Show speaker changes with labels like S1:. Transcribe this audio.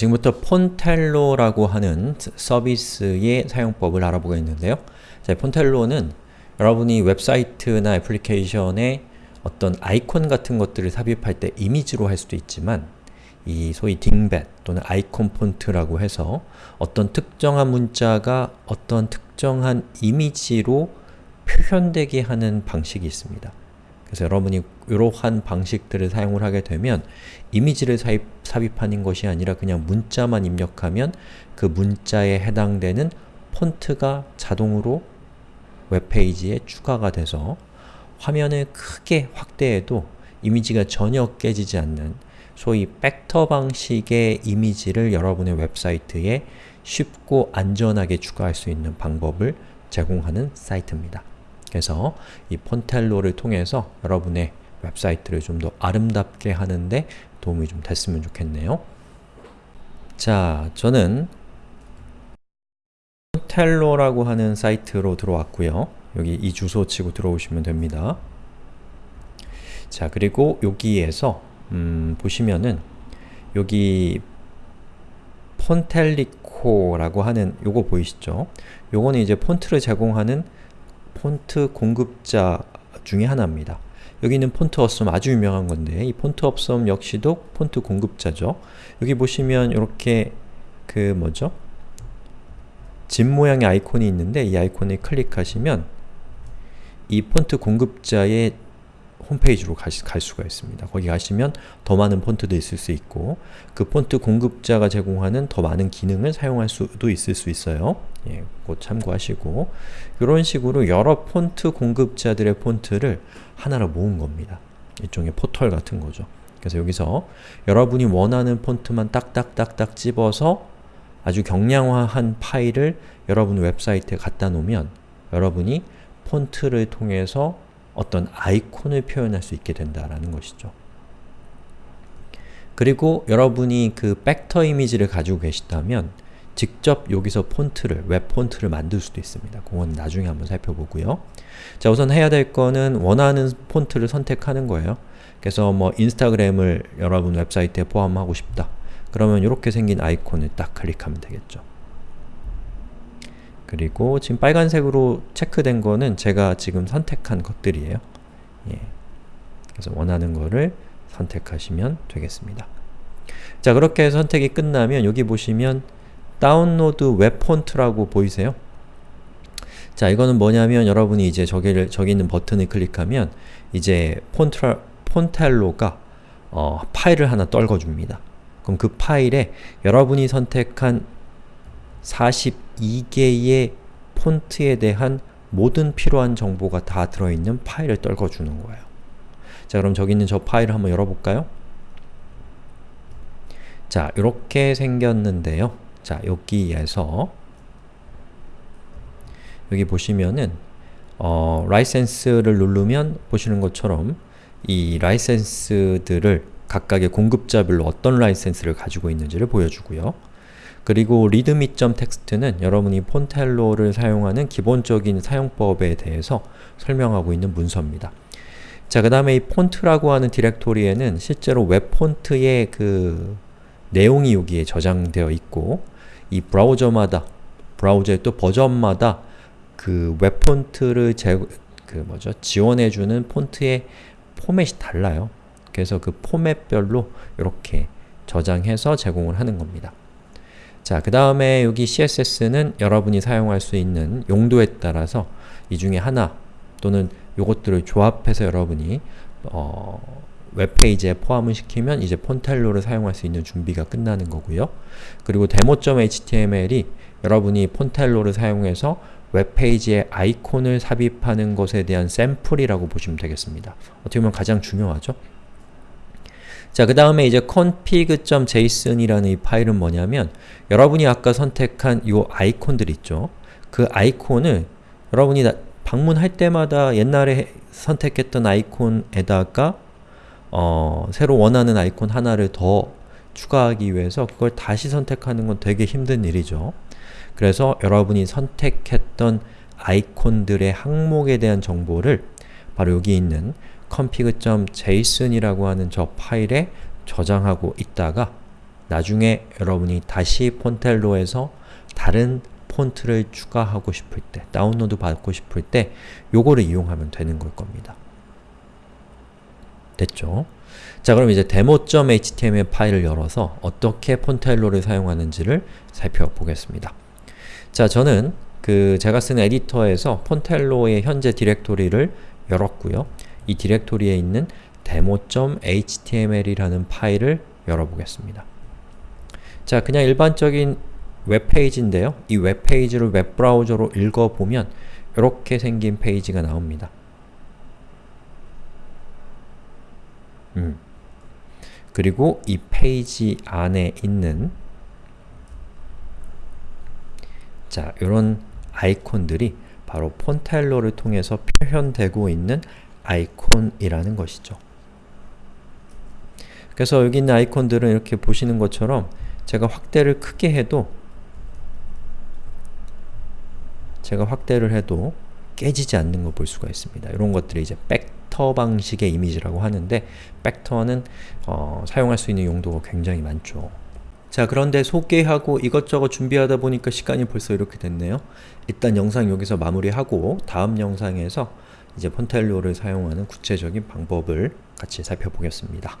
S1: 지금부터 Fontello라고 하는 서비스의 사용법을 알아보겠는데요. 자, Fontello는 여러분이 웹사이트나 애플리케이션에 어떤 아이콘 같은 것들을 삽입할 때 이미지로 할 수도 있지만 이 소위 dingbat 또는 아이콘 폰트라고 해서 어떤 특정한 문자가 어떤 특정한 이미지로 표현되게 하는 방식이 있습니다. 그래서 여러분이 이러한 방식들을 사용을 하게 되면 이미지를 사입, 삽입하는 것이 아니라 그냥 문자만 입력하면 그 문자에 해당되는 폰트가 자동으로 웹페이지에 추가가 돼서 화면을 크게 확대해도 이미지가 전혀 깨지지 않는 소위 벡터 방식의 이미지를 여러분의 웹사이트에 쉽고 안전하게 추가할 수 있는 방법을 제공하는 사이트입니다. 그래서 이 폰텔로를 통해서 여러분의 웹사이트를 좀 더 아름답게 하는데 도움이 좀 됐으면 좋겠네요. 자, 저는 폰텔로라고 하는 사이트로 들어왔고요. 여기 이 주소 치고 들어오시면 됩니다. 자, 그리고 여기에서 음, 보시면은 여기 폰텔리코라고 하는 요거 보이시죠? 요거는 이제 폰트를 제공하는 폰트 공급자 중에 하나입니다. 여기 있는 Font Awesome 아주 유명한 건데 이 Font Awesome 역시도 폰트 공급자죠. 여기 보시면 이렇게 그 뭐죠? 집 모양의 아이콘이 있는데 이 아이콘을 클릭하시면 이 폰트 공급자의 홈페이지로 가시, 갈 수가 있습니다. 거기 가시면 더 많은 폰트도 있을 수 있고 그 폰트 공급자가 제공하는 더 많은 기능을 사용할 수도 있을 수 있어요. 예, 곧 참고하시고 이런 식으로 여러 폰트 공급자들의 폰트를 하나로 모은 겁니다. 일종의 포털 같은 거죠. 그래서 여기서 여러분이 원하는 폰트만 딱딱딱딱 집어서 아주 경량화한 파일을 여러분 웹사이트에 갖다 놓으면 여러분이 폰트를 통해서 어떤 아이콘을 표현할 수 있게 된다라는 것이죠. 그리고 여러분이 그 벡터 이미지를 가지고 계시다면 직접 여기서 폰트를, 웹 폰트를 만들 수도 있습니다. 그건 나중에 한번 살펴보고요. 자, 우선 해야 될 거는 원하는 폰트를 선택하는 거예요. 그래서 뭐 인스타그램을 여러분 웹사이트에 포함하고 싶다. 그러면 이렇게 생긴 아이콘을 딱 클릭하면 되겠죠. 그리고 지금 빨간색으로 체크된 거는 제가 지금 선택한 것들이에요. 예. 그래서 원하는 거를 선택하시면 되겠습니다. 자, 그렇게 선택이 끝나면 여기 보시면 Download web font라고 보이세요? 자, 이거는 뭐냐면 여러분이 이제 저기를, 저기 있는 버튼을 클릭하면 이제 폰트, Fontello가 어, 파일을 하나 떨궈줍니다. 그럼 그 파일에 여러분이 선택한 42개의 폰트에 대한 모든 필요한 정보가 다 들어있는 파일을 떨궈주는 거예요. 자 그럼 저기 있는 저 파일을 한번 열어볼까요? 자 이렇게 생겼는데요. 자 여기에서 여기 보시면은 어, 라이센스를 누르면 보시는 것처럼 이 라이센스들을 각각의 공급자별로 어떤 라이센스를 가지고 있는지를 보여주고요. 그리고 readme.txt는 여러분이 폰텔로를 사용하는 기본적인 사용법에 대해서 설명하고 있는 문서입니다. 자, 그 다음에 이 폰트라고 하는 디렉토리에는 실제로 웹 폰트의 그 내용이 여기에 저장되어 있고 이 브라우저마다, 브라우저의 또 버전마다 그 웹 폰트를 제, 그 뭐죠? 지원해주는 폰트의 포맷이 달라요. 그래서 그 포맷별로 이렇게 저장해서 제공을 하는 겁니다. 자, 그 다음에 여기 CSS는 여러분이 사용할 수 있는 용도에 따라서 이 중에 하나 또는 요것들을 조합해서 여러분이 어, 웹페이지에 포함을 시키면 이제 폰텔로를 사용할 수 있는 준비가 끝나는 거고요. 그리고 demo.html이 여러분이 폰텔로를 사용해서 웹페이지에 아이콘을 삽입하는 것에 대한 샘플이라고 보시면 되겠습니다. 어떻게 보면 가장 중요하죠? 자, 그 다음에 이제 config.json이라는 이 파일은 뭐냐면 여러분이 아까 선택한 이 아이콘들 있죠? 그 아이콘을 여러분이 방문할 때마다 옛날에 선택했던 아이콘에다가 어, 새로 원하는 아이콘 하나를 더 추가하기 위해서 그걸 다시 선택하는 건 되게 힘든 일이죠. 그래서 여러분이 선택했던 아이콘들의 항목에 대한 정보를 바로 여기 있는 config.json이라고 하는 저 파일에 저장하고 있다가 나중에 여러분이 다시 폰텔로에서 다른 폰트를 추가하고 싶을 때, 다운로드 받고 싶을 때 요거를 이용하면 되는 걸 겁니다. 됐죠? 자 그럼 이제 demo.html 파일을 열어서 어떻게 폰텔로를 사용하는지를 살펴보겠습니다. 자 저는 그 제가 쓰는 에디터에서 폰텔로의 현재 디렉토리를 열었고요. 이 디렉토리에 있는 demo.html이라는 파일을 열어보겠습니다. 자 그냥 일반적인 웹페이지인데요. 이 웹페이지를 웹브라우저로 읽어보면 이렇게 생긴 페이지가 나옵니다. 음. 그리고 이 페이지 안에 있는 자, 이런 아이콘들이 바로 폰타일러를 통해서 표현되고 있는 아이콘이라는 것이죠. 그래서 여기 있는 아이콘들은 이렇게 보시는 것처럼 제가 확대를 크게 해도 제가 확대를 해도 깨지지 않는 걸 볼 수가 있습니다. 이런 것들이 이제 벡터 방식의 이미지라고 하는데 벡터는 어, 사용할 수 있는 용도가 굉장히 많죠. 자 그런데 소개하고 이것저것 준비하다 보니까 시간이 벌써 이렇게 됐네요. 일단 영상 여기서 마무리하고 다음 영상에서 이제 폰텔로를 사용하는 구체적인 방법을 같이 살펴보겠습니다.